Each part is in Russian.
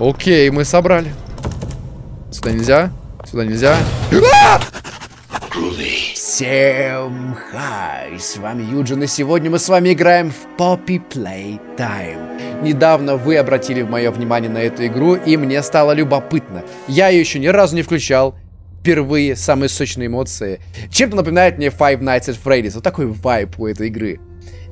Окей, мы собрали. Сюда нельзя. Сюда нельзя. Всем хай, с вами Юджин, и сегодня мы с вами играем в Poppy Playtime. Недавно вы обратили мое внимание на эту игру, и мне стало любопытно. Я ее еще ни разу не включал, впервые самые сочные эмоции. Чем-то напоминает мне Five Nights at Freddy's, вот такой вайп у этой игры.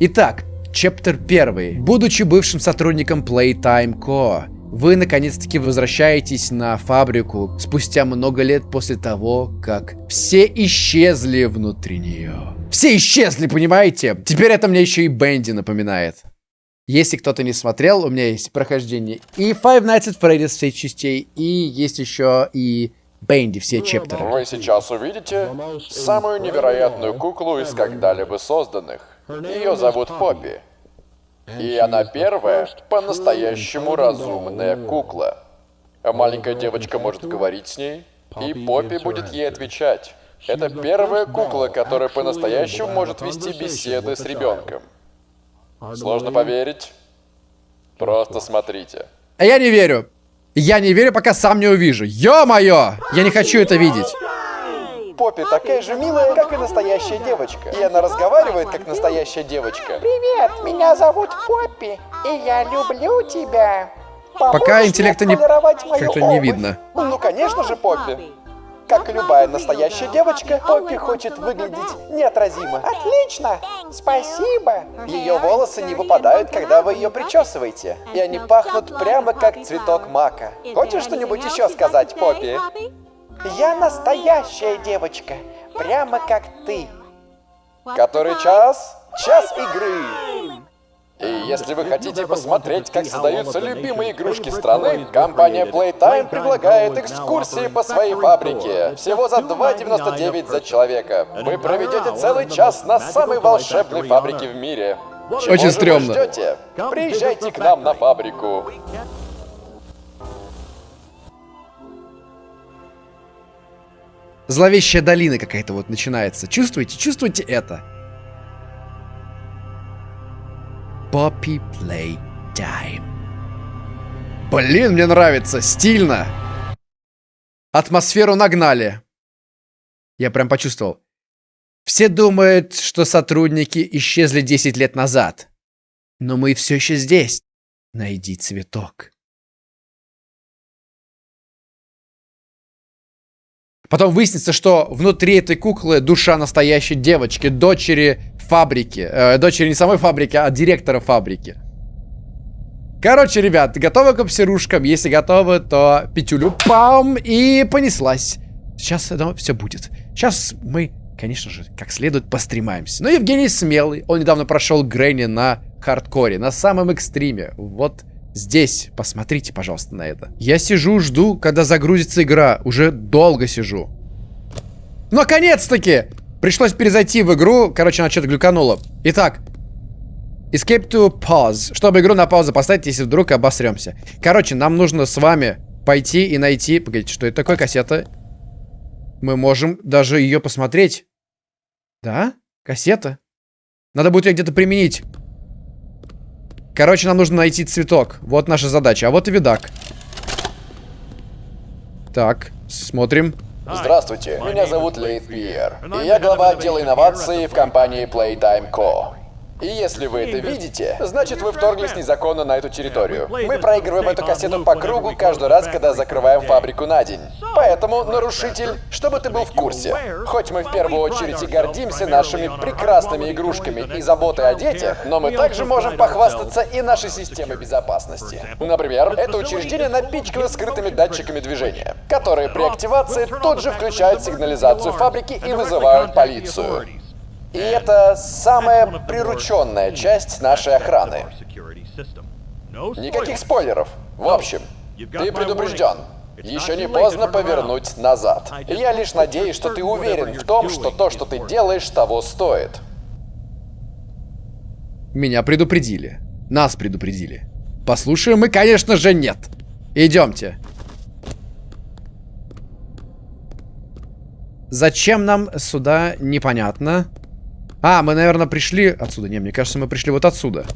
Итак, чаптер 1. Будучи бывшим сотрудником Playtime Co., вы наконец-таки возвращаетесь на фабрику спустя много лет после того, как все исчезли внутри нее. Все исчезли, понимаете? Теперь это мне еще и Бенди напоминает. Если кто-то не смотрел, у меня есть прохождение и Five Nights at Freddy's всех частей, и есть еще и Бенди все чептеры. Вы сейчас увидите самую невероятную куклу из когда-либо созданных. Ее зовут Поппи. И она первая по-настоящему разумная кукла. А маленькая девочка может говорить с ней, и Поппи будет ей отвечать. Это первая кукла, которая по-настоящему может вести беседы с ребенком. Сложно поверить? Просто смотрите. А я не верю. Я не верю, пока сам не увижу. Ё-моё! Я не хочу это видеть. Поппи такая же милая, как и настоящая девочка. И она разговаривает, как настоящая девочка. Привет, меня зовут Поппи, и я люблю тебя. Пока Поможешь интеллекта мне не... как-то не видно. Ну, конечно же, Поппи. Как и любая настоящая девочка, Поппи хочет выглядеть неотразимо. Отлично, спасибо. Ее волосы не выпадают, когда вы ее причесываете. И они пахнут прямо как цветок мака. Хочешь что-нибудь еще сказать, Поппи? Я настоящая девочка, прямо как ты. Который час? Час игры! И если вы хотите посмотреть, как создаются любимые игрушки страны, компания Playtime предлагает экскурсии по своей фабрике. Всего за 2,99 за человека. Вы проведете целый час на самой волшебной фабрике в мире. Чего Очень стрёмно. Приезжайте к нам на фабрику. Зловещая долина какая-то вот начинается. Чувствуете? Чувствуете это? Poppy Playtime. Блин, мне нравится. Стильно. Атмосферу нагнали. Я прям почувствовал. Все думают, что сотрудники исчезли 10 лет назад. Но мы все еще здесь. Найди цветок. Потом выяснится, что внутри этой куклы душа настоящей девочки, дочери фабрики. Э, дочери не самой фабрики, а директора фабрики. Короче, ребят, готовы к обсерушкам? Если готовы, то петюлю пам и понеслась. Сейчас это все будет. Сейчас мы, конечно же, как следует постремаемся. Но Евгений смелый. Он недавно прошел Грэнни на хардкоре, на самом экстриме. Вот здесь. Посмотрите, пожалуйста, на это. Я сижу, жду, когда загрузится игра. Уже долго сижу. Наконец-таки! Пришлось перезайти в игру. Короче, она что-то глюканула. Итак. Escape to pause. Чтобы игру на паузу поставить, если вдруг обосремся. Короче, нам нужно с вами пойти и найти... Погодите, что это такое кассета? Мы можем даже ее посмотреть. Да? Кассета? Надо будет ее где-то применить. Короче, нам нужно найти цветок. Вот наша задача. А вот и видак. Так, смотрим. Здравствуйте, меня зовут Лейт Пьер, и я глава отдела инноваций в компании Playtime Co. И если вы это видите, значит вы вторглись незаконно на эту территорию. Мы проигрываем эту кассету по кругу каждый раз, когда закрываем фабрику на день. Поэтому, нарушитель, чтобы ты был в курсе. Хоть мы в первую очередь и гордимся нашими прекрасными игрушками и заботой о детях, но мы также можем похвастаться и нашей системой безопасности. Например, это учреждение напичкано скрытыми датчиками движения, которые при активации тут же включают сигнализацию фабрики и вызывают полицию. И это самая прирученная часть нашей охраны. Никаких спойлеров. В общем, ты предупрежден. Еще не поздно повернуть назад. И я лишь надеюсь, что ты уверен в том, что то, что ты делаешь, того стоит. Меня предупредили. Нас предупредили. Послушаем мы, конечно же, нет. Идемте. Зачем нам сюда, непонятно. А, мы, наверное, пришли отсюда. Не, мне кажется, мы пришли вот отсюда.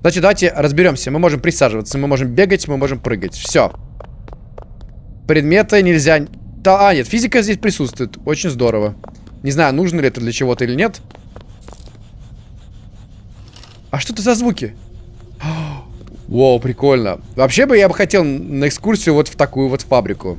Значит, давайте разберемся. Мы можем присаживаться, мы можем бегать, мы можем прыгать. Все. Предметы нельзя... Да, а, нет, физика здесь присутствует. Очень здорово. Не знаю, нужно ли это для чего-то или нет. А что это за звуки? Воу, прикольно. Вообще бы я бы хотел на экскурсию вот в такую вот фабрику.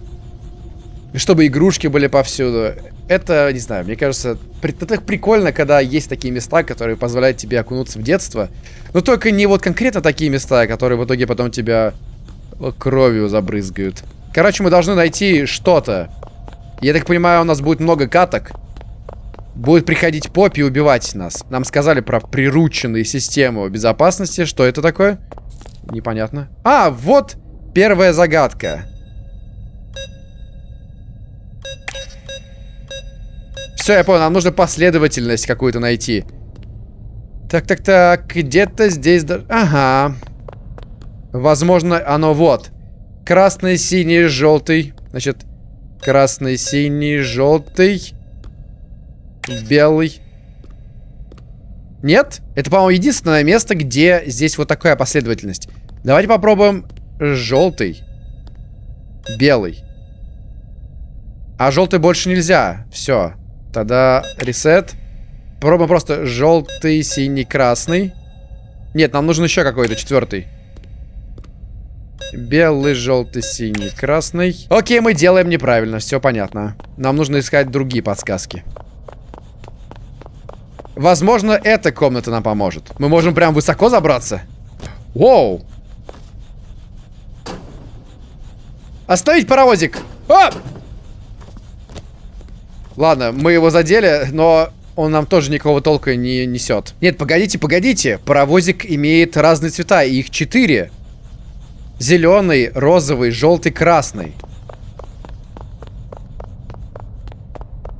Чтобы игрушки были повсюду. Это, не знаю, мне кажется, это прикольно, когда есть такие места, которые позволяют тебе окунуться в детство. Но только не вот конкретно такие места, которые в итоге потом тебя кровью забрызгают. Короче, мы должны найти что-то. Я так понимаю, у нас будет много каток. Будет приходить Поппи и убивать нас. Нам сказали про прирученные системы безопасности. Что это такое? Непонятно. А, вот первая загадка. Все, я понял, нам нужно последовательность какую-то найти. Так, так, так, где-то здесь... Ага. Возможно, оно вот. Красный, синий, желтый. Значит, красный, синий, желтый. Белый. Нет? Это, по-моему, единственное место, где здесь вот такая последовательность. Давайте попробуем желтый. Белый. А желтый больше нельзя. Все. Тогда ресет. Попробуем просто желтый, синий, красный. Нет, нам нужен еще какой-то четвертый. Белый, желтый, синий, красный. Окей, мы делаем неправильно, все понятно. Нам нужно искать другие подсказки. Возможно, эта комната нам поможет. Мы можем прям высоко забраться. Воу. Оставить паровозик. А! Ладно, мы его задели, но он нам тоже никакого толка не несет. Нет, погодите, погодите. Паровозик имеет разные цвета, их четыре. Зеленый, розовый, желтый, красный.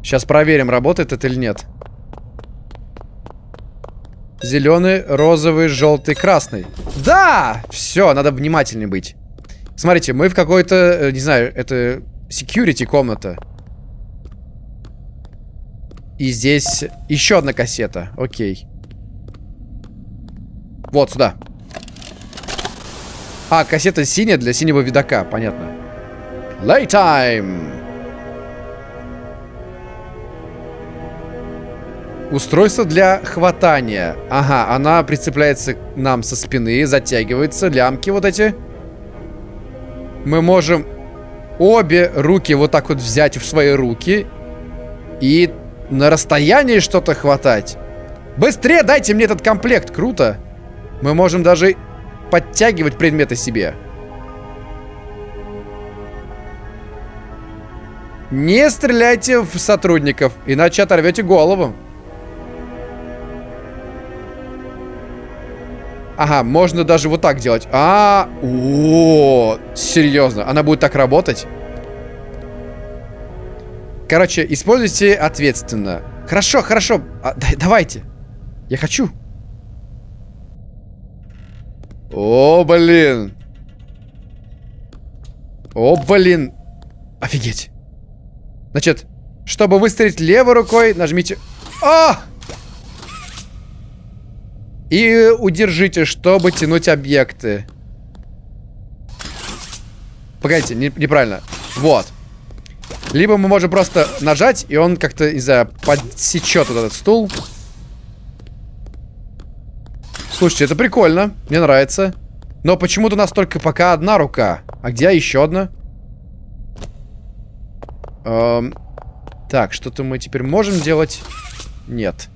Сейчас проверим, работает это или нет. Зеленый, розовый, желтый, красный. Да! Все, надо внимательнее быть. Смотрите, мы в какой-то, э, не знаю, это security комната. И здесь еще одна кассета. Окей. Вот сюда. А, кассета синяя для синего видака, понятно. Laytime. Устройство для хватания. Ага, она прицепляется к нам со спины, затягивается, лямки вот эти. Мы можем обе руки вот так вот взять в свои руки и на расстоянии что-то хватать. Быстрее дайте мне этот комплект, круто. Мы можем даже подтягивать предметы себе. Не стреляйте в сотрудников, иначе оторвете голову. Ага, можно даже вот так делать. А, -а, -а, -о, серьезно, она будет так работать? Короче, используйте ответственно. Хорошо, хорошо, а, да, давайте. Я хочу. О, блин. О, блин. Офигеть. Значит, чтобы выстрелить левой рукой, нажмите... А! И удержите, чтобы тянуть объекты. Погодите, не, неправильно. Вот. Либо мы можем просто нажать, и он как-то, не знаю, подсечет вот этот стул. Слушайте, это прикольно. Мне нравится. Но почему-то у нас только пока одна рука. А где еще одна? Эм, так, что-то мы теперь можем делать? Нет.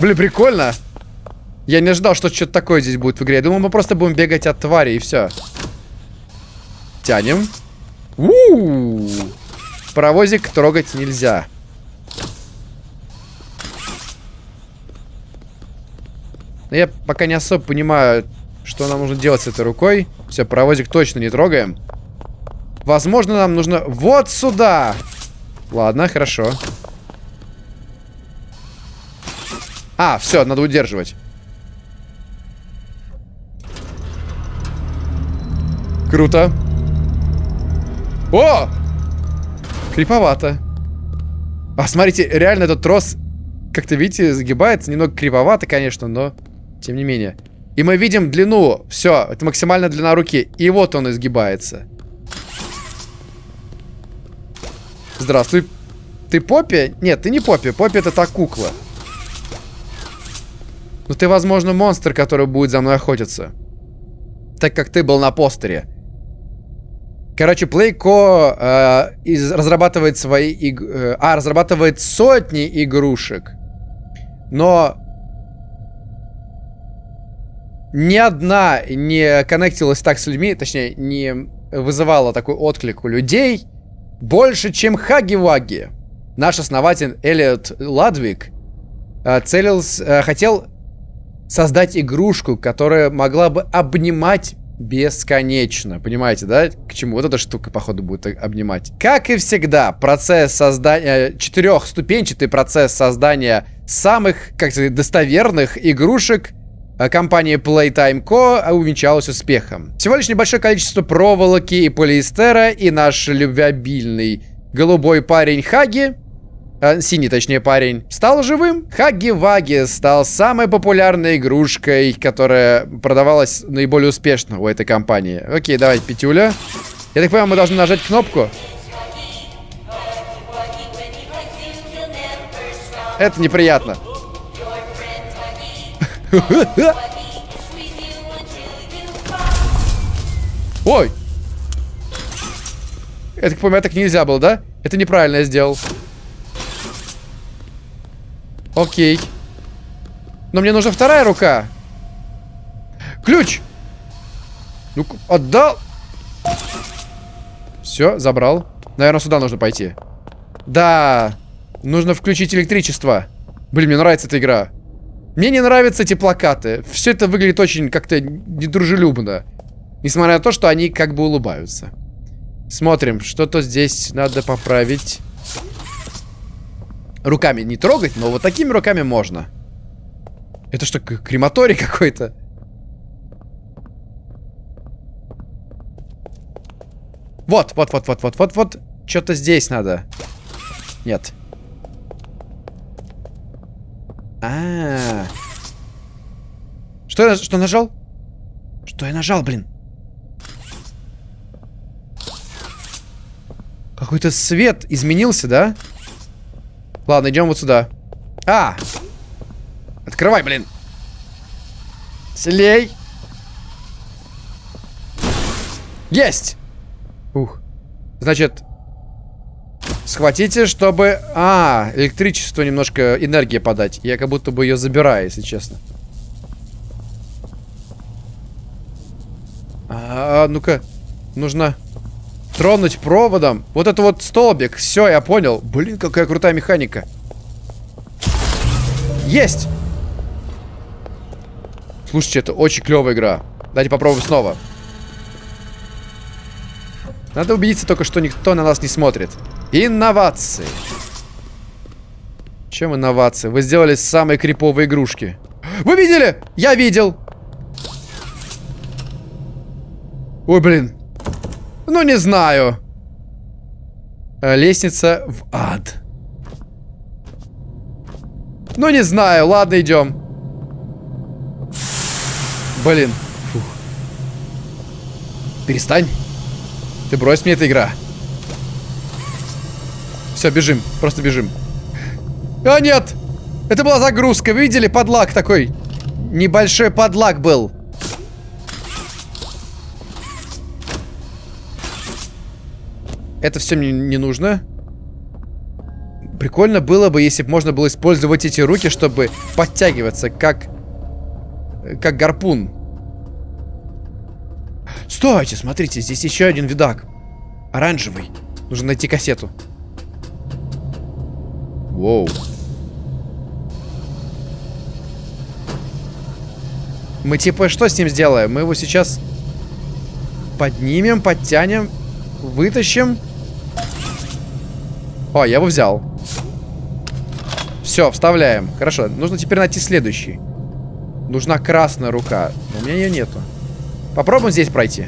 Блин, прикольно. Я не ожидал, что что-то такое здесь будет в игре. Я думал, мы просто будем бегать от твари и все. Тянем. У -у -у. Паровозик трогать нельзя. Но я пока не особо понимаю, что нам нужно делать с этой рукой. Все, паровозик точно не трогаем. Возможно, нам нужно вот сюда. Ладно, хорошо. А, все, надо удерживать. Круто. О! Криповато. А, смотрите, реально этот трос как-то, видите, загибается. Немного кривовато, конечно, но тем не менее. И мы видим длину. Все, это максимальная длина руки. И вот он изгибается. Здравствуй. Ты Поппи? Нет, ты не Поппи. Поппи это та кукла. Но ты, возможно, монстр, который будет за мной охотиться. Так как ты был на постере. Короче, Playco э, из, разрабатывает свои... Иг... Э, а, разрабатывает сотни игрушек. Но... Ни одна не коннектилась так с людьми, точнее, не вызывала такой отклик у людей больше, чем Хаги-Ваги. Наш основатель Элliot Ладвик э, целился, э, хотел создать игрушку, которая могла бы обнимать бесконечно. Понимаете, да? К чему вот эта штука, походу, будет обнимать. Как и всегда, процесс создания... Четырехступенчатый процесс создания самых, как сказать, достоверных игрушек э, компании Playtime Co. увенчалась успехом. Всего лишь небольшое количество проволоки и полиэстера, и наш любвеобильный голубой парень Хаги а, синий, точнее, парень, стал живым. Хаги-Ваги стал самой популярной игрушкой, которая продавалась наиболее успешно у этой компании. Окей, давай, пятюля. Я так понимаю, мы должны нажать кнопку. Это неприятно. Ой! Я так понимаю, так нельзя было, да? Это неправильно я сделал. Окей. Но мне нужна вторая рука. Ключ! Ну, отдал. Все, забрал. Наверное, сюда нужно пойти. Да. Нужно включить электричество. Блин, мне нравится эта игра. Мне не нравятся эти плакаты. Все это выглядит очень как-то недружелюбно. Несмотря на то, что они как бы улыбаются. Смотрим, что-то здесь надо поправить. Руками не трогать, но вот такими руками можно. Это что, крематорий какой-то? Вот, вот, вот, вот, вот, вот, вот. Что-то здесь надо. Нет. А, -а, а Что я что нажал? Что я нажал, блин? Какой-то свет изменился, да? Ладно, идем вот сюда. А! Открывай, блин. Слей. Есть! Ух. Значит, схватите, чтобы... А, электричество немножко энергии подать. Я как будто бы ее забираю, если честно. А, ну-ка. Нужно Тронуть проводом. Вот это вот столбик. Все, я понял. Блин, какая крутая механика. Есть! Слушайте, это очень клевая игра. Давайте попробуем снова. Надо убедиться только, что никто на нас не смотрит. Инновации. Чем инновации? Вы сделали самые криповые игрушки. Вы видели? Я видел. Ой, блин. Ну, не знаю. Э, лестница в ад. Ну, не знаю. Ладно, идем. Блин. Фух. Перестань. Ты брось мне эта игра. Все, бежим. Просто бежим. А, нет! Это была загрузка. Видели? Подлак такой. Небольшой подлак был. Это все мне не нужно. Прикольно было бы, если бы можно было использовать эти руки, чтобы подтягиваться, как... Как гарпун. Стойте, смотрите, здесь еще один видак. Оранжевый. Нужно найти кассету. Воу. Мы типа что с ним сделаем? Мы его сейчас поднимем, подтянем, вытащим. О, я его взял. Все, вставляем. Хорошо, нужно теперь найти следующий. Нужна красная рука. У меня ее нету. Попробуем здесь пройти.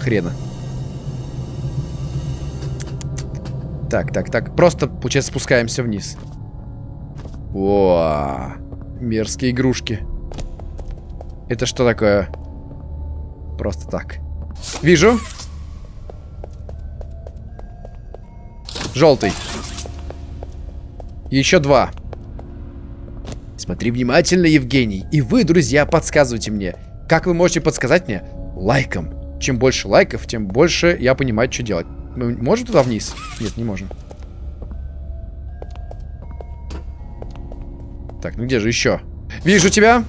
Хрена. Так, так, так. Просто, получается, спускаемся вниз. О, мерзкие игрушки. Это что такое? Просто так. Вижу. Желтый. Еще два. Смотри внимательно, Евгений. И вы, друзья, подсказывайте мне. Как вы можете подсказать мне? Лайком. Чем больше лайков, тем больше я понимаю, что делать. Мы можем туда вниз? Нет, не можем. Так, ну где же еще? Вижу тебя.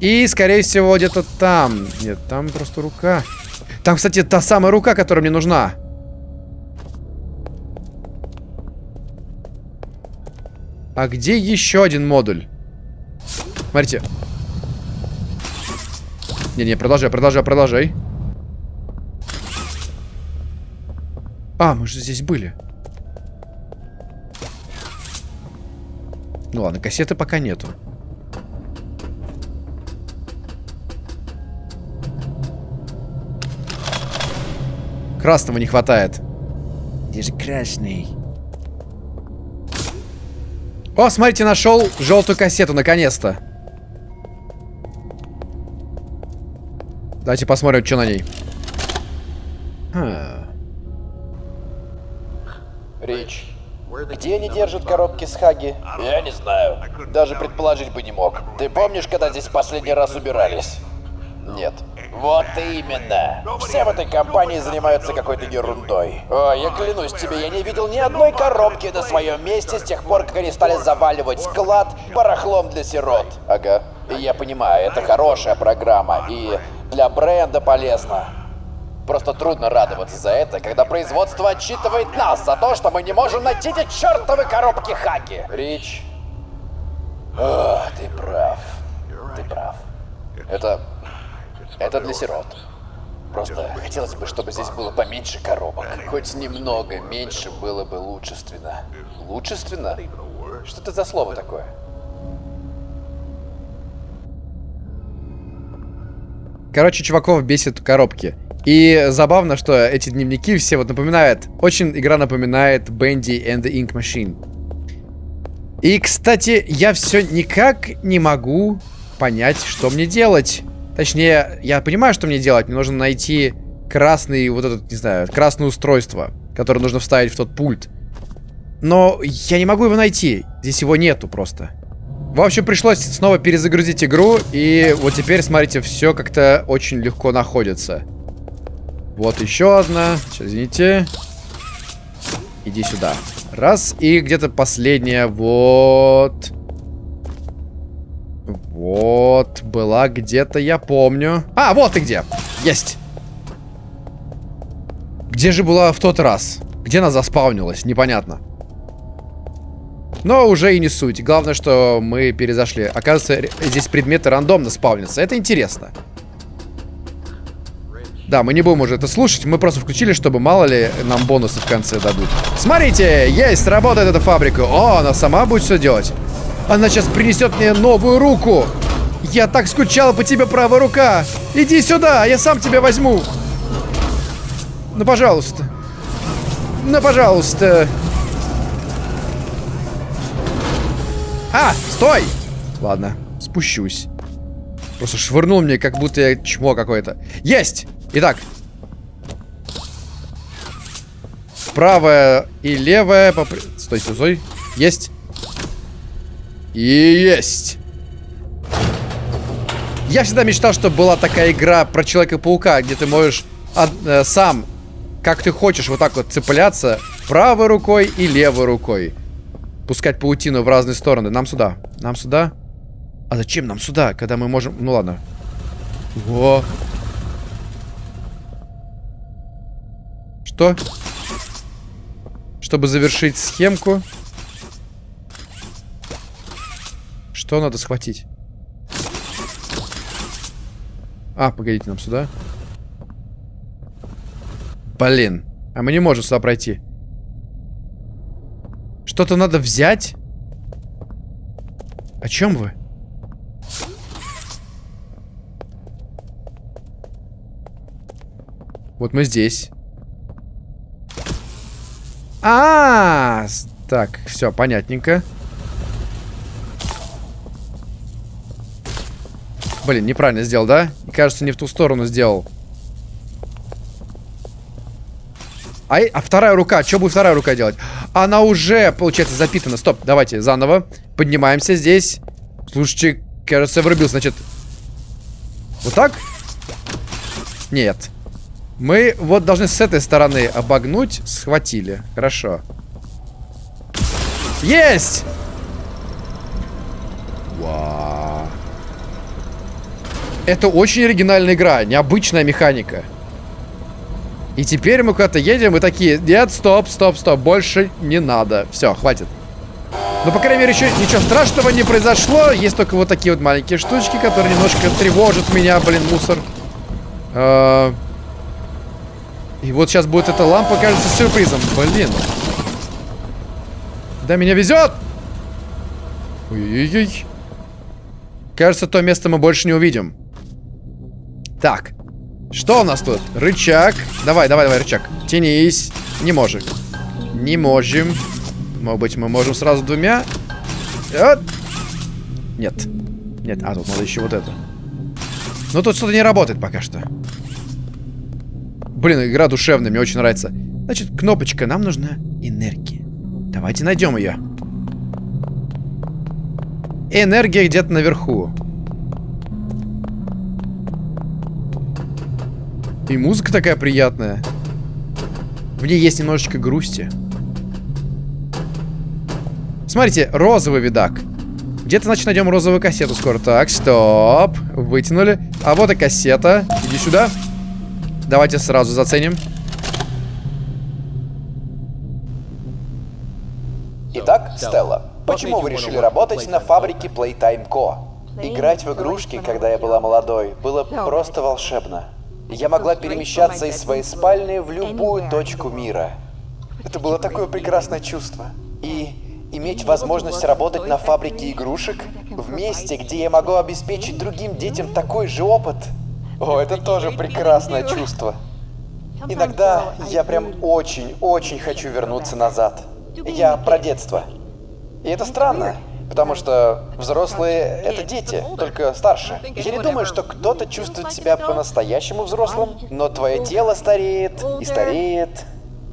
И, скорее всего, где-то там. Нет, там просто рука. Там, кстати, та самая рука, которая мне нужна. А где еще один модуль? Смотрите. Не-не, продолжай, продолжай, продолжай. А, мы же здесь были. Ну ладно, кассеты пока нету. Красного не хватает. Где же красный? О, смотрите, нашел желтую кассету, наконец-то. Давайте посмотрим, что на ней. Хм. Рич, где они держат коробки с Хаги? Я не знаю. Даже предположить бы не мог. Ты помнишь, когда здесь последний раз убирались? Нет. Вот именно. Все в этой компании занимаются какой-то ерундой. О, я клянусь тебе, я не видел ни одной коробки на своем месте с тех пор, как они стали заваливать склад барахлом для сирот. Ага. Я понимаю, это хорошая программа и для бренда полезно. Просто трудно радоваться за это, когда производство отчитывает нас за то, что мы не можем найти эти чертовы коробки Хаги. Рич. О, ты прав. Ты прав. Это... Это для сирот. Просто хотелось бы, чтобы здесь было поменьше коробок. Хоть немного меньше было бы лучественно. Лучественно? Что это за слово такое? Короче, чуваков бесит коробки. И забавно, что эти дневники все вот напоминают... Очень игра напоминает Bendy and the Ink Machine. И, кстати, я все никак не могу понять, что мне делать. Точнее, я понимаю, что мне делать. Мне нужно найти красный, вот этот, не знаю, красное устройство, которое нужно вставить в тот пульт. Но я не могу его найти. Здесь его нету просто. В общем, пришлось снова перезагрузить игру. И вот теперь, смотрите, все как-то очень легко находится. Вот еще одна. Сейчас, извините. Иди сюда. Раз. И где-то последняя. Вот. Вот. Была где-то, я помню. А, вот и где. Есть. Где же была в тот раз? Где она заспаунилась? Непонятно. Но уже и не суть. Главное, что мы перезашли. Оказывается, здесь предметы рандомно спавнятся. Это интересно. Да, мы не будем уже это слушать. Мы просто включили, чтобы мало ли нам бонусы в конце дадут. Смотрите, есть, работает эта фабрика. О, она сама будет все делать. Она сейчас принесет мне новую руку. Я так скучал по тебе, правая рука. Иди сюда, я сам тебя возьму. Ну, пожалуйста. Ну, пожалуйста. А, стой! Ладно, спущусь. Просто швырнул мне, как будто я чмо какое-то. Есть! Итак. Правая и левая. Попри... Стой, стой, стой. Есть. И есть. Я всегда мечтал, чтобы была такая игра про Человека-паука, где ты можешь от, э, сам, как ты хочешь, вот так вот цепляться правой рукой и левой рукой. Пускать паутину в разные стороны. Нам сюда. Нам сюда. А зачем нам сюда, когда мы можем... Ну ладно. Во. Что? Чтобы завершить схемку. Что надо схватить? А, погодите, нам сюда. Блин. А мы не можем сюда пройти. Что-то надо взять? О чем вы? Вот мы здесь. А, -а, -а! Так, все, понятненько. Блин, неправильно сделал, да? Кажется, не в ту сторону сделал. А, а вторая рука, что будет вторая рука делать? Она уже, получается, запитана. Стоп, давайте заново. Поднимаемся здесь. Слушайте, кажется, врубился. Значит, вот так? Нет. Мы вот должны с этой стороны обогнуть. Схватили. Хорошо. Есть! Это очень оригинальная игра. Необычная механика. И теперь мы куда-то едем и такие, нет, стоп, стоп, стоп, больше не надо. Все, хватит. Ну, по крайней мере, еще ничего страшного не произошло. Есть только вот такие вот маленькие штучки, которые немножко тревожат меня, блин, мусор. А... И вот сейчас будет эта лампа, кажется, сюрпризом. Блин. Да, меня везет! Ой-ой-ой. Кажется, то место мы больше не увидим. Так. Что у нас тут? Рычаг. Давай, давай, давай, рычаг. Тянись. Не можем. Не можем. Может быть, мы можем сразу двумя? Вот. Нет. Нет, а тут надо еще вот это. Ну, тут что-то не работает пока что. Блин, игра душевная, мне очень нравится. Значит, кнопочка, нам нужна энергия. Давайте найдем ее. Энергия где-то наверху. И музыка такая приятная. В ней есть немножечко грусти. Смотрите, розовый видак. Где-то, значит, найдем розовую кассету скоро. Так, стоп. Вытянули. А вот и кассета. Иди сюда. Давайте сразу заценим. Итак, Стелла, почему вы решили работать на фабрике Playtime Co? Играть в игрушки, когда я была молодой, было просто волшебно. Я могла перемещаться из своей спальни в любую точку мира. Это было такое прекрасное чувство. И иметь возможность работать на фабрике игрушек в месте, где я могу обеспечить другим детям такой же опыт. О, это тоже прекрасное чувство. Иногда я прям очень-очень хочу вернуться назад. Я про детство. И это странно. Потому что взрослые — это дети, только старше. Я не думаю, что кто-то чувствует себя по-настоящему взрослым, но твое тело стареет и стареет.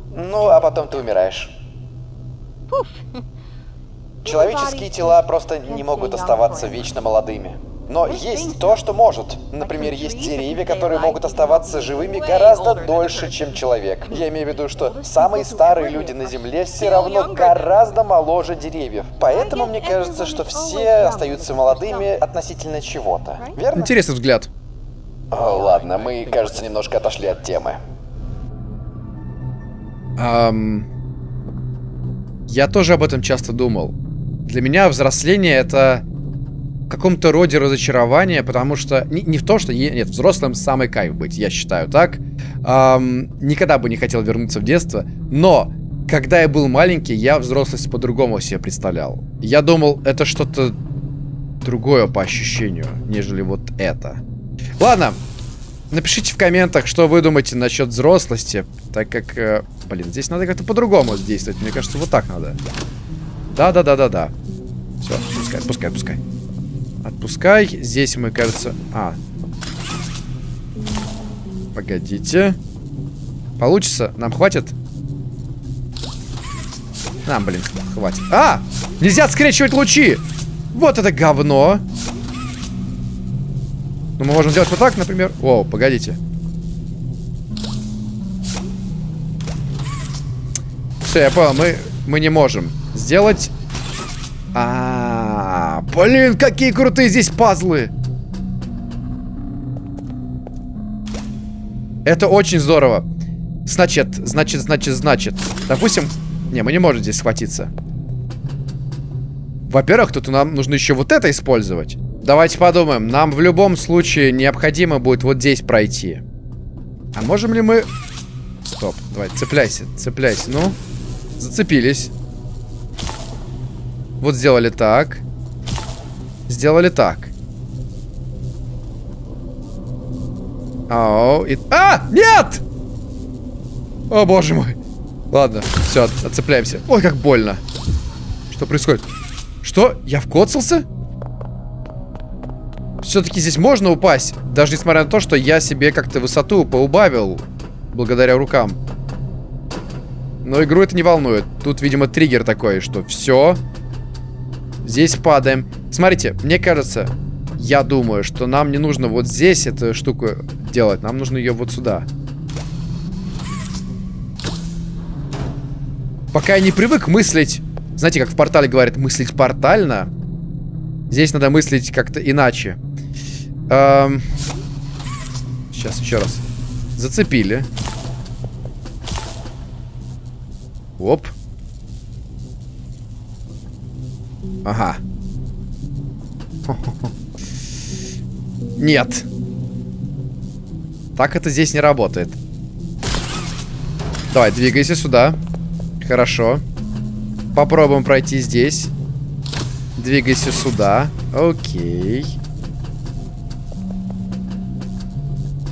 Ну, а потом ты умираешь. Человеческие тела просто не могут оставаться вечно молодыми. Но есть то, что может. Например, есть деревья, которые могут оставаться живыми гораздо дольше, чем человек. Я имею в виду, что самые старые люди на Земле все равно гораздо моложе деревьев. Поэтому мне кажется, что все остаются молодыми относительно чего-то. Верно? Интересный взгляд. О, ладно, мы, кажется, немножко отошли от темы. Um, я тоже об этом часто думал. Для меня взросление это каком-то роде разочарование, потому что... Не, не в том, что... Нет, взрослым самый кайф быть, я считаю так. Эм, никогда бы не хотел вернуться в детство, но... Когда я был маленький, я взрослость по-другому себе представлял. Я думал, это что-то другое по ощущению, нежели вот это. Ладно, напишите в комментах, что вы думаете насчет взрослости, так как, э, блин, здесь надо как-то по-другому действовать. Мне кажется, вот так надо. Да-да-да-да-да. Все, пускай, пускай, пускай. Отпускай. Здесь мы, кажется... А. Погодите. Получится? Нам хватит? Нам, блин, хватит. А! Нельзя скрещивать лучи! Вот это говно! Ну, мы можем сделать вот так, например. О, погодите. Все, я понял, мы, мы не можем сделать... А, -а, а, блин, какие крутые здесь пазлы! Это очень здорово. Значит, значит, значит, значит. Допустим... Не, мы не можем здесь схватиться. Во-первых, тут нам нужно еще вот это использовать. Давайте подумаем. Нам в любом случае необходимо будет вот здесь пройти. А можем ли мы... Стоп, давай, цепляйся, цепляйся. Ну, зацепились. Вот сделали так. Сделали так. Ау, и... А! Нет! О, боже мой. Ладно, все, отцепляемся. Ой, как больно. Что происходит? Что? Я вкоцался? Все-таки здесь можно упасть. Даже несмотря на то, что я себе как-то высоту поубавил. Благодаря рукам. Но игру это не волнует. Тут, видимо, триггер такой, что все. Здесь падаем. Смотрите, мне кажется, я думаю, что нам не нужно вот здесь эту штуку делать. Нам нужно ее вот сюда. Пока я не привык мыслить... Знаете, как в портале говорят, мыслить портально. Здесь надо мыслить как-то иначе. Эм... Сейчас, еще раз. Зацепили. Оп. Ага. Нет. Так это здесь не работает. Давай, двигайся сюда. Хорошо. Попробуем пройти здесь. Двигайся сюда. Окей.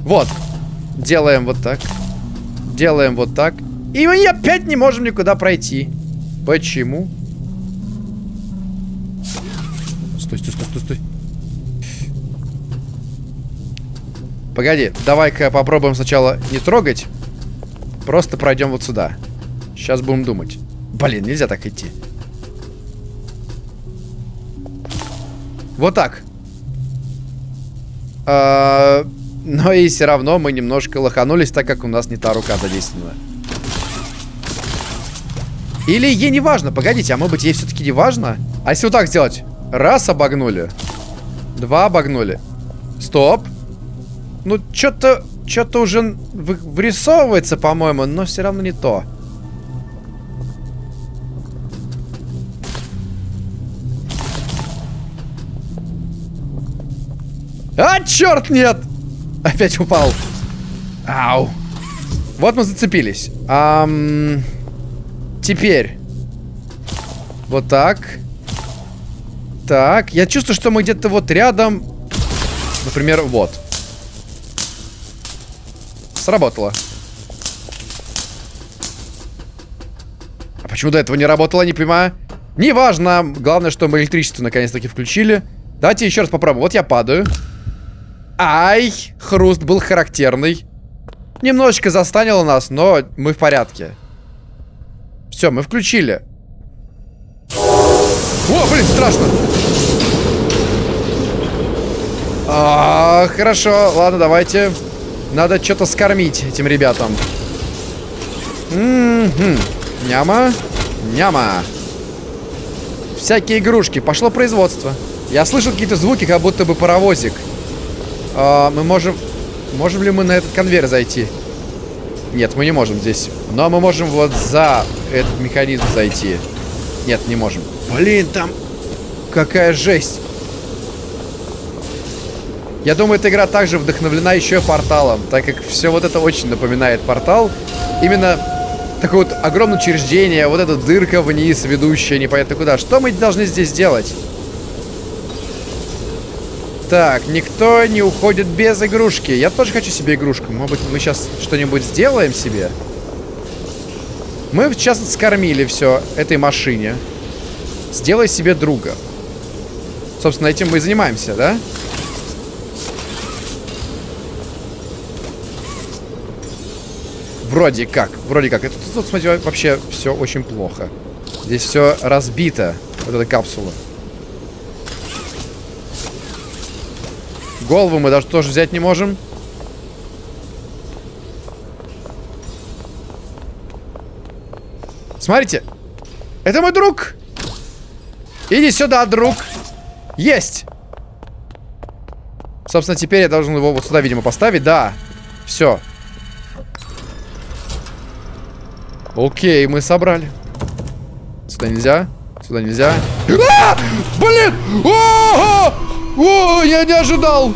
Вот. Делаем вот так. Делаем вот так. И мы опять не можем никуда пройти. Почему? Стой, стой, стой, стой, стой. Погоди, давай-ка попробуем сначала не трогать. Просто пройдем вот сюда. Сейчас будем думать. Блин, нельзя так идти. Вот так. А, но и все равно мы немножко лоханулись, так как у нас не та рука задействована. Или ей не важно. Погодите, а может быть ей все-таки не важно? А если вот так сделать? Раз обогнули. Два обогнули. Стоп. Ну, что-то... Что-то уже вырисовывается, по-моему, но все равно не то. А, черт, нет! Опять упал. Ау. Вот мы зацепились. Ам... Теперь. Вот так. Так. Я чувствую, что мы где-то вот рядом. Например, вот. Сработало. А почему до этого не работало, не понимаю. Неважно. Главное, что мы электричество наконец-таки включили. Давайте еще раз попробуем. Вот я падаю. Ай, хруст был характерный. Немножечко застанило нас, но мы в порядке. Все, мы включили. О, блин, страшно. А, хорошо, ладно, давайте. Надо что-то скормить этим ребятам. М -м Няма. Няма. Всякие игрушки. Пошло производство. Я слышал какие-то звуки, как будто бы паровозик. А, мы можем... Можем ли мы на этот конвейер зайти? Нет, мы не можем здесь. Но мы можем вот за этот механизм зайти. Нет, не можем. Блин, там... Какая жесть. Я думаю, эта игра также вдохновлена еще порталом, так как все вот это очень напоминает портал. Именно такое вот огромное учреждение, вот эта дырка вниз, ведущая непонятно куда. Что мы должны здесь делать? Так, никто не уходит без игрушки. Я тоже хочу себе игрушку. Может быть, мы сейчас что-нибудь сделаем себе? Мы сейчас скормили все этой машине. Сделай себе друга. Собственно, этим мы и занимаемся, да? Вроде как, вроде как. Это тут, смотрите, вообще все очень плохо. Здесь все разбито, вот эта капсула. Голову мы даже тоже взять не можем. Смотрите. Это мой друг. Иди сюда, друг. Есть. Собственно, теперь я должен его вот сюда, видимо, поставить. Да. Все. Окей, мы собрали. Сюда нельзя. Сюда нельзя. А! Блин! О, -о, я не ожидал.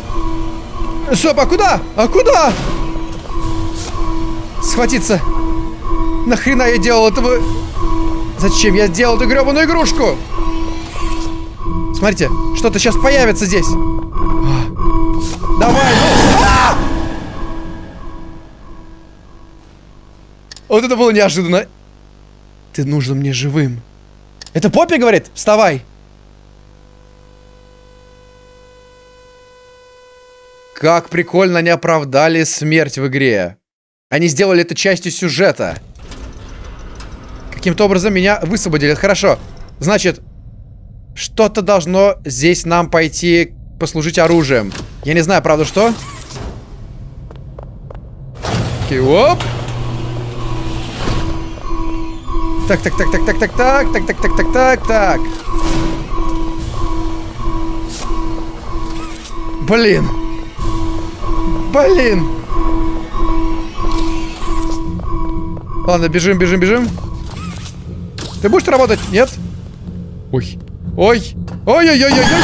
Стоп, а куда? А куда? Схватиться. Нахрена я делал этого? Зачем я сделал эту гребаную игрушку? Смотрите, что-то сейчас появится здесь. Вот это было неожиданно. Ты нужен мне живым. Это Поппи говорит? Вставай. Как прикольно они оправдали смерть в игре. Они сделали это частью сюжета. Каким-то образом меня высвободили. Хорошо. Значит, что-то должно здесь нам пойти послужить оружием. Я не знаю, правда, что? Окей, оп. Так, так, так, так, так, так, так, так, так, так, так, так, так. Блин. Блин. Ладно, бежим, бежим, бежим. Ты будешь работать? Нет? Ой. Ой. Ой-ой-ой-ой-ой.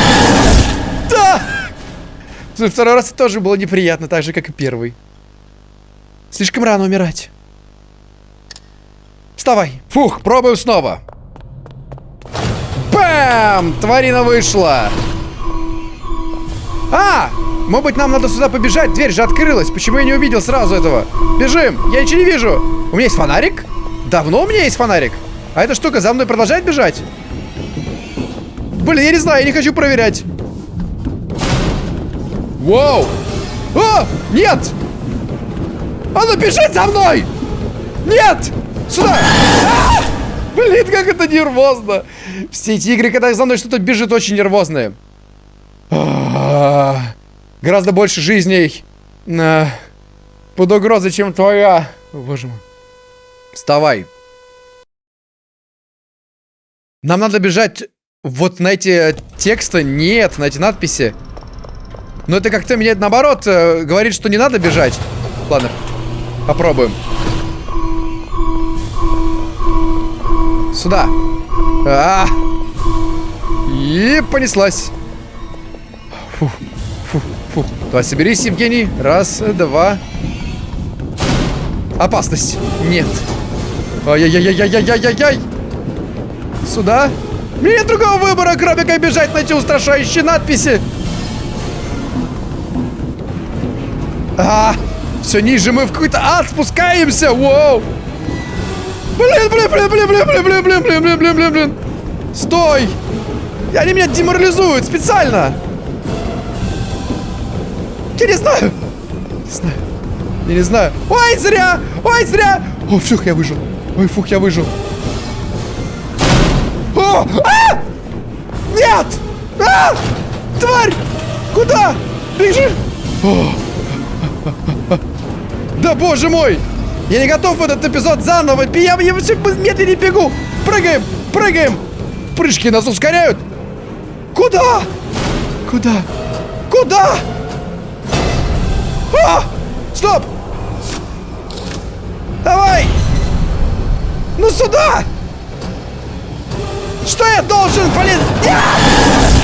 Да! Второй раз тоже было неприятно, так же, как и первый. Слишком рано умирать. Вставай. Фух, пробуем снова. Бам! Тварина вышла. А! Может быть, нам надо сюда побежать? Дверь же открылась. Почему я не увидел сразу этого? Бежим. Я ничего не вижу. У меня есть фонарик? Давно у меня есть фонарик. А эта штука за мной продолжает бежать? Блин, я не знаю, я не хочу проверять. Вау! О! Нет! Она бежит за мной! Нет! Сюда! А! Блин, как это нервозно! Все эти игры, когда за мной что-то бежит, очень нервозные. А, гораздо больше жизней на... под угрозой, чем твоя. О, боже мой. Вставай. Нам надо бежать вот на эти тексты. Нет, на эти надписи. Но это как-то меня наоборот э, говорит, что не надо бежать. Ладно, попробуем. Сюда. А -а -а. И понеслась. Фу, фу, фу. Давай, соберись, Евгений. Раз, два. Опасность. Нет. Ай-яй-яй-яй-яй-яй-яй. Сюда. Нет другого выбора, кроме как бежать на эти устрашающие надписи. А, все ниже мы в какой-то ад спускаемся. Воу. Блин, блин, блин, блин, блин, блин, блин, блин, блин, блин, блин, блин, блин. Стой. Они меня деморализуют специально. Я не знаю. Не знаю. Я не знаю. Ой, зря! Ой, зря! О, фух, я выжил. Ой, фух, я выжил. О! А! Нет! А! Тварь! Куда? Бежи! О! Да боже мой! Я не готов в этот эпизод заново. Я, я все медленнее бегу. Прыгаем, прыгаем. Прыжки нас ускоряют. Куда? Куда? Куда? А! Стоп! Давай! Ну сюда! Что я должен, блин? Нет!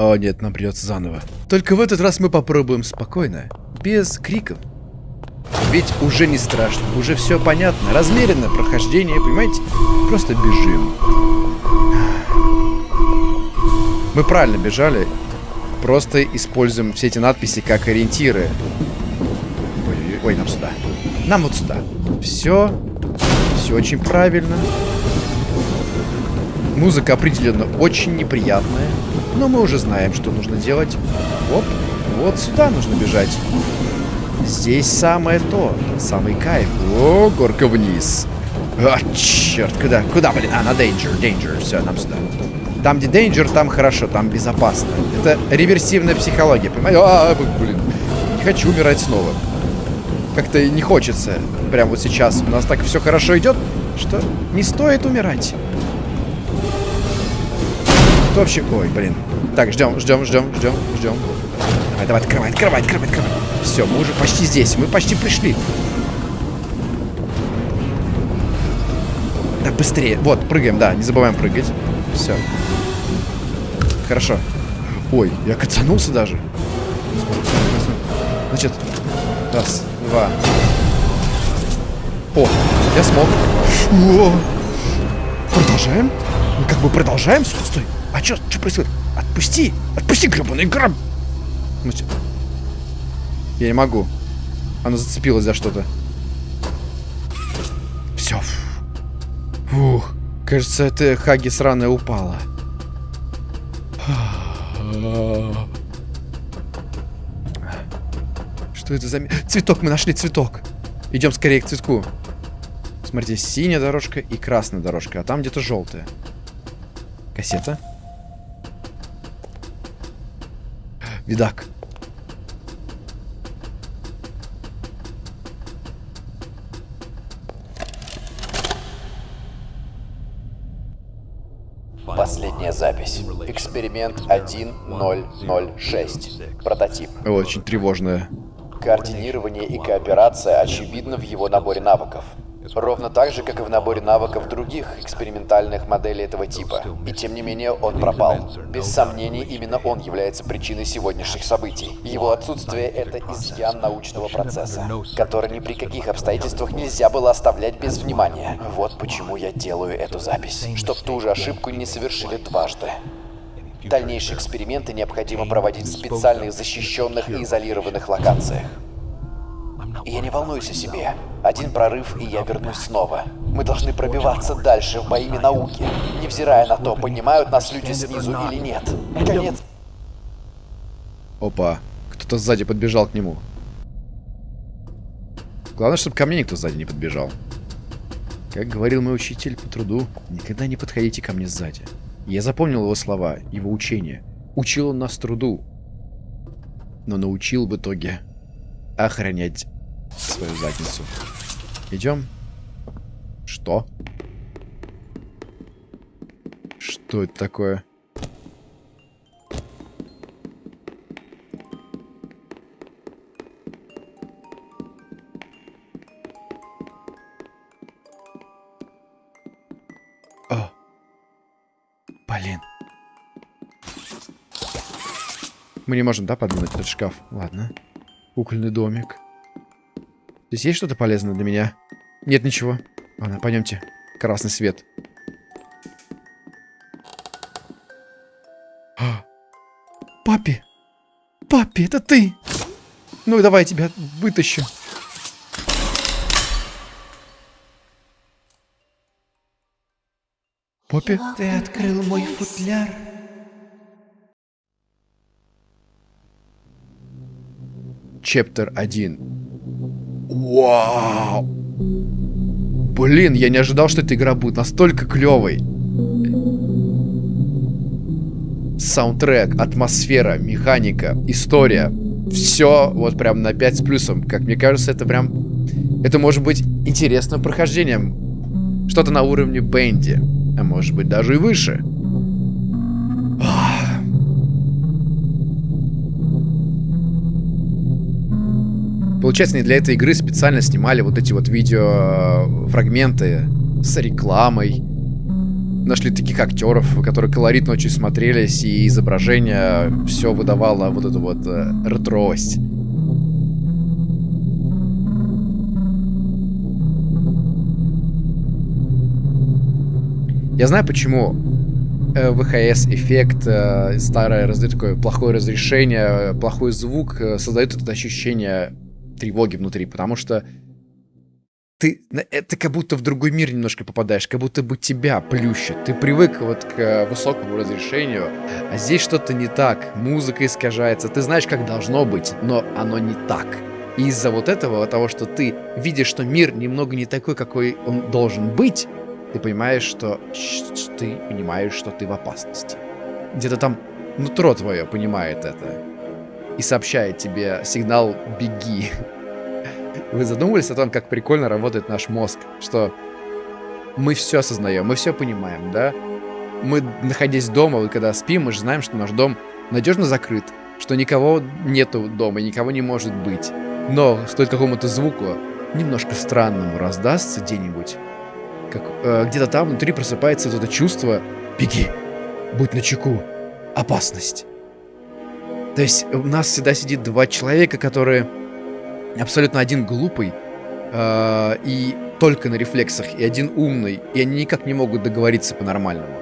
О нет, нам придется заново. Только в этот раз мы попробуем спокойно, без криков. Ведь уже не страшно, уже все понятно, размеренно прохождение, понимаете? Просто бежим. Мы правильно бежали, просто используем все эти надписи как ориентиры. Ой, ой, нам сюда. Нам вот сюда. Все, все очень правильно. Музыка определенно очень неприятная. Но мы уже знаем, что нужно делать. Оп, вот сюда нужно бежать. Здесь самое то, самый кайф. О, горка вниз. А, черт, куда, куда, блин? А, на danger, danger, все, нам сюда. Там, где danger, там хорошо, там безопасно. Это реверсивная психология, понимаете? А, блин, не хочу умирать снова. Как-то не хочется, прямо вот сейчас. У нас так все хорошо идет, что не стоит умирать. Вообще... Ой, блин. Так, ждем, ждем, ждем, ждем, ждем. Давай, давай, открывай, открывай, открывай, открывай. Все, мы уже почти здесь. Мы почти пришли. Да быстрее. Вот, прыгаем, да. Не забываем прыгать. Все. Хорошо. Ой, я кацанулся даже. Значит, раз, два. О, я смог. О! Продолжаем. Мы как бы продолжаем? Стой, а что, что происходит? Отпусти, отпусти, гребаный граб! Я не могу. Она зацепилась за что-то. Все. Фух. Кажется, эта Хаги сраная упала. Что это за... Цветок, мы нашли цветок. Идем скорее к цветку. Смотрите, синяя дорожка и красная дорожка, а там где-то желтая. Кассета. Видак. Последняя запись. Эксперимент 1006. Прототип. Очень тревожная. Координирование и кооперация очевидно в его наборе навыков. Ровно так же, как и в наборе навыков других экспериментальных моделей этого типа. И тем не менее, он пропал. Без сомнений, именно он является причиной сегодняшних событий. Его отсутствие — это изъян научного процесса, который ни при каких обстоятельствах нельзя было оставлять без внимания. Вот почему я делаю эту запись. Чтоб ту же ошибку не совершили дважды. Дальнейшие эксперименты необходимо проводить в специальных защищенных и изолированных локациях. Я не волнуюсь о себе. Один прорыв, и я вернусь снова. Мы должны пробиваться дальше во имя науки, невзирая на то, понимают нас люди снизу или нет. Конец. Опа, кто-то сзади подбежал к нему. Главное, чтобы ко мне никто сзади не подбежал. Как говорил мой учитель по труду, никогда не подходите ко мне сзади. Я запомнил его слова, его учения. Учил он нас труду, но научил в итоге охранять свою задницу. Идем. Что? Что это такое? О! Блин. Мы не можем, да, подвинуть этот шкаф? Ладно. Кукольный домик. Здесь есть что-то полезное для меня? Нет ничего. Ладно, пойдемте. Красный свет. А! Папи! Папи, это ты! Ну давай я тебя вытащу. Поппи? Ты открыл мой футляр. Чептер 1. Вау! Блин, я не ожидал, что эта игра будет настолько клевой. Саундтрек, атмосфера, механика, история. Все вот прям на 5 с плюсом. Как мне кажется, это прям... Это может быть интересным прохождением. Что-то на уровне Бенди. А может быть даже и выше. Получается, не для этой игры специально снимали вот эти вот видеофрагменты с рекламой. Нашли таких актеров, которые колоритно очень смотрелись, и изображение все выдавало вот эту вот э, ретровость. Я знаю, почему э, ВХС-эффект, э, старое такое плохое разрешение, плохой звук э, создает это ощущение тревоги внутри, потому что ты, это как будто в другой мир немножко попадаешь, как будто бы тебя плющит. Ты привык вот к высокому разрешению, а здесь что-то не так, музыка искажается, ты знаешь, как должно быть, но оно не так. И из-за вот этого, того, что ты видишь, что мир немного не такой, какой он должен быть, ты понимаешь, что ты понимаешь, что ты в опасности. Где-то там нутро твое понимает это и сообщает тебе сигнал «беги». Вы задумывались о том, как прикольно работает наш мозг, что мы все осознаем, мы все понимаем, да? Мы, находясь дома, вот когда спим, мы же знаем, что наш дом надежно закрыт, что никого нету дома, никого не может быть. Но стоит какому-то звуку немножко странному раздастся где-нибудь, как э, где-то там внутри просыпается вот это чувство «беги, будь начеку, опасность». То есть у нас всегда сидит два человека, которые абсолютно один глупый э, и только на рефлексах, и один умный, и они никак не могут договориться по-нормальному.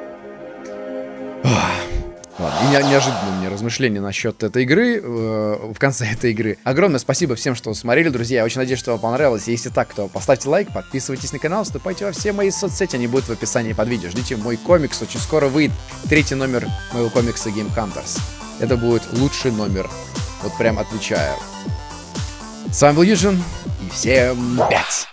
Ладно, и не, неожиданное мне размышление насчет этой игры, э, в конце этой игры. Огромное спасибо всем, что смотрели, друзья. Я очень надеюсь, что вам понравилось. Если так, то поставьте лайк, подписывайтесь на канал, вступайте во все мои соцсети, они будут в описании под видео. Ждите мой комикс, очень скоро выйдет третий номер моего комикса Game Hunters. Это будет лучший номер, вот прям отвечаю. С вами был Юджин, и всем пять!